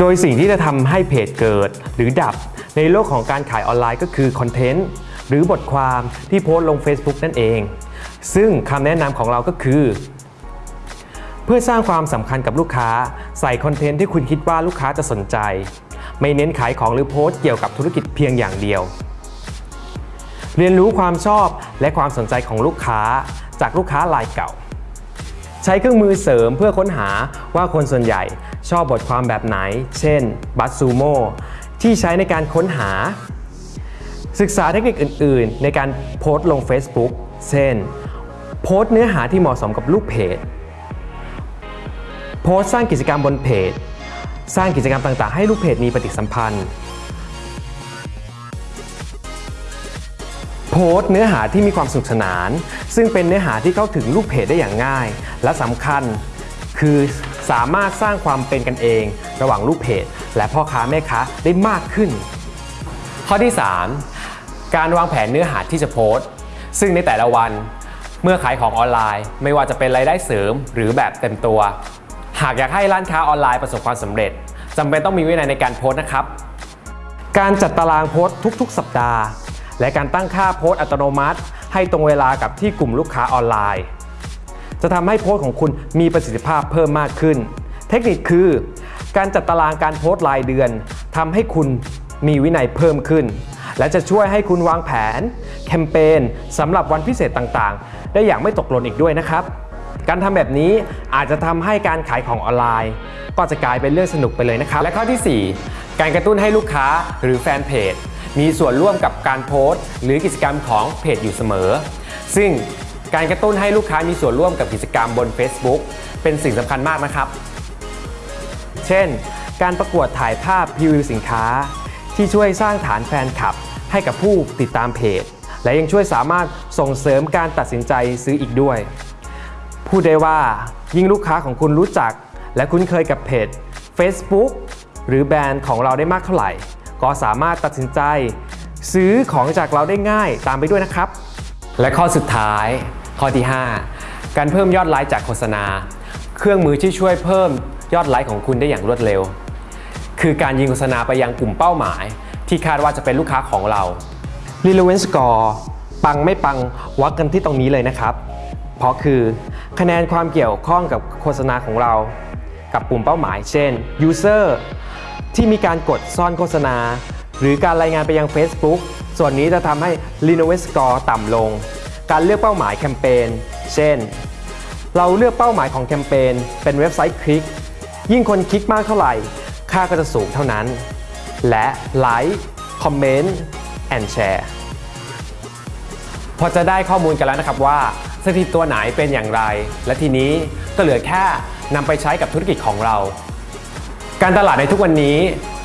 โดยสิ่งที่จะทำให้เพจเกิดหรือดับในโลกของการขายออนไลน์ก็คือคอนเทนต์หรือบทความที่โพสต์ลง Facebook นั่นเอง ซึ่งคำแนะนำของเราก็คือ เพื่อสร้างความสำคัญกับลูกค้า ใส่คอนเทนต์ที่คุณคิดว่าลูกค้าจะสนใจ ไม่เน้นขายของหรือโพสต์เกี่ยวกับธุรกิจเพียงอย่างเดียว เรียนรู้ความชอบและความสนใจของลูกค้าจากลูกค้ารายเก่า ใช้เครื่องมือเสริมเพื่อค้นหาว่าคนส่วนใหญ่ชอบบทความแบบไหน เช่นบัตซูโมที่ใช้ในการค้นหา ศึกษาเทคนิคอื่น ๆ ในการโพสต์ลง Facebook เช่น โพสต์เนื้อหาที่เหมาะสมกับลูกเพจ โพสต์สร้างกิจกรรมบนเพจ สร้างกิจกรรมต่าง ๆ ให้ลูกเพจมีปฏิสัมพันธ์ โพสต์เนื้อหาที่มีความสนุกสนาน ซึ่งเป็นเนื้อหาที่เข้าถึงลูกเพจได้อย่างง่าย และสำคัญคือสามารถสร้างความเป็นกันเอง ระหว่างลูกเพจ และพ่อค้าแม่ค้าได้มากขึ้น ข้อที่ 3 การวางแผนเนื้อหาที่จะโพสต์ ซึ่งในแต่ละวันเมื่อขายของออนไลน์ ไม่ว่าจะเป็นรายได้เสริมหรือแบบเต็มตัว หากอยากให้ร้านค้าออนไลน์ประสบความสำเร็จจำเป็นต้องมีวินัยในการโพสต์นะครับ การจัดตารางโพสต์ทุก ๆ สัปดาห์ และการตั้งค่าโพสต์อัตโนมัติ ให้ตรงเวลากับที่กลุ่มลูกค้าออนไลน์ จะทำให้โพสต์ของคุณมีประสิทธิภาพเพิ่มมากขึ้น เทคนิคคือ การจัดตารางการโพสต์รายเดือนทำให้คุณมีวินัยเพิ่มขึ้น และจะช่วยให้คุณวางแผน แคมเปญสำหรับวันพิเศษต่างๆ ได้อย่างไม่ตกหล่นอีกด้วยนะครับ การทำแบบนี้อาจจะทำให้การขายของออนไลน์ ก็จะกลายเป็นเรื่องสนุกไปเลยนะครับ และข้อทีสี่4 การกระตุ้นให้ลูกค้าหรือแฟนเพจ มีส่วนร่วมกับการโพสต์ หรือกิจกรรมของเพจอยู่เสมอ ซึ่งการกระตุ้นให้ลูกค้ามีส่วนร่วมกับกิจกรรมบน Facebook เป็นสิ่งสำคัญมากนะครับ เช่น การประกวดถ่ายภาพพรีวิวสินค้า ที่ช่วยสร้างฐานแฟนคลับ ให้กับผู้ติดตามเพจ และยังช่วยสามารถส่งเสริมการตัดสินใจซื้ออีกด้วย พูดได้ว่ายิ่งลูกค้าของคุณรู้จัก และคุ้นเคยกับเพจ Facebook หรือแบรนด์ของเราได้มากเท่าไหร่ ก็สามารถตัดสินใจ ซื้อของจากเราได้ง่ายตามไปด้วยนะครับ และข้อสุดท้าย ข้อที่ 5 การเพิ่มยอดไลค์จากโฆษณา เครื่องมือที่ช่วยเพิ่มยอดไลค์ของคุณได้อย่างรวดเร็ว คือการยิงโฆษณาไปยังกลุ่มเป้าหมาย ที่คาดว่าจะเป็นลูกค้าของเรา Relevance Score ปังไม่ปังวัดกันที่ตรงนี้เลยนะครับ เพราะคือคะแนนความเกี่ยวข้องกับโฆษณาของเรา กับกลุ่มเป้าหมาย เช่น User ที่มีการกดซ่อนโฆษณา หรือการรายงานไปยัง Facebook ส่วนนี้จะทำให้ Relevance Score ต่ำลง การเลือกเป้าหมายแคมเปญ เช่น เราเลือกเป้าหมายของแคมเปญเป็นเว็บไซต์คลิก ยิ่งคนคลิกมากเท่าไหร่ ค่าก็จะสูงเท่านั้น และไลค์คอมเมนต์แอนแชร์พอจะได้ข้อมูลกันแล้วนะครับว่าสถิติตัวไหนเป็นอย่างไร และทีนี้ก็เหลือแค่นำไปใช้กับธุรกิจของเรา การตลาดในทุกวันนี้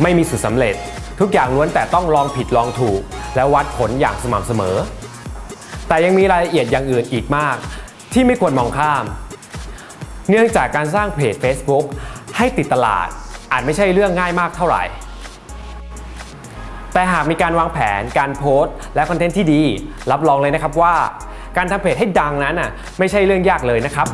ไม่มีสูตรสำเร็จ ทุกอย่างล้วนแต่ต้องลองผิดลองถูก และวัดผลอย่างสม่ำเสมอ แต่ยังมีรายละเอียดอย่างอื่นอีกมาก ที่ไม่ควรมองข้าม เนื่องจากการสร้างเพจ Facebook ให้ติดตลาดอาจไม่ใช่เรื่องง่ายมากเท่าไหร่ แต่หากมีการวางแผน การโพสต์ และคอนเทนต์ที่ดี รับรองเลยนะครับว่า การทำเพจให้ดังนั้นน่ะไม่ใช่เรื่องยากเลยนะครับ